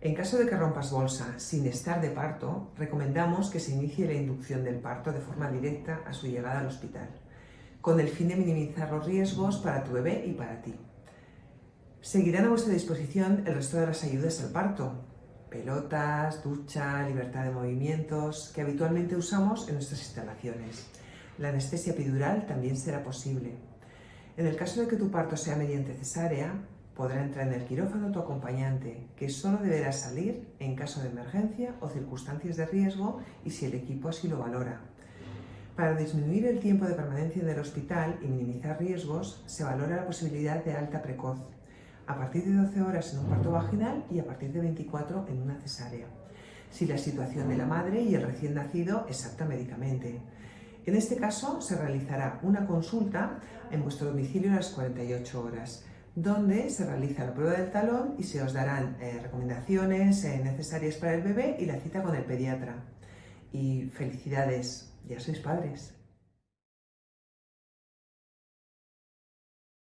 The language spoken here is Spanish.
En caso de que rompas bolsa sin estar de parto, recomendamos que se inicie la inducción del parto de forma directa a su llegada al hospital, con el fin de minimizar los riesgos para tu bebé y para ti. Seguirán a vuestra disposición el resto de las ayudas al parto, pelotas, ducha, libertad de movimientos, que habitualmente usamos en nuestras instalaciones. La anestesia epidural también será posible. En el caso de que tu parto sea mediante cesárea, podrá entrar en el quirófano tu acompañante, que solo deberá salir en caso de emergencia o circunstancias de riesgo y si el equipo así lo valora. Para disminuir el tiempo de permanencia en el hospital y minimizar riesgos, se valora la posibilidad de alta precoz, a partir de 12 horas en un parto vaginal y a partir de 24 en una cesárea, si la situación de la madre y el recién nacido es apta médicamente. En este caso, se realizará una consulta en vuestro domicilio a las 48 horas, donde se realiza la prueba del talón y se os darán eh, recomendaciones eh, necesarias para el bebé y la cita con el pediatra. Y felicidades, ya sois padres.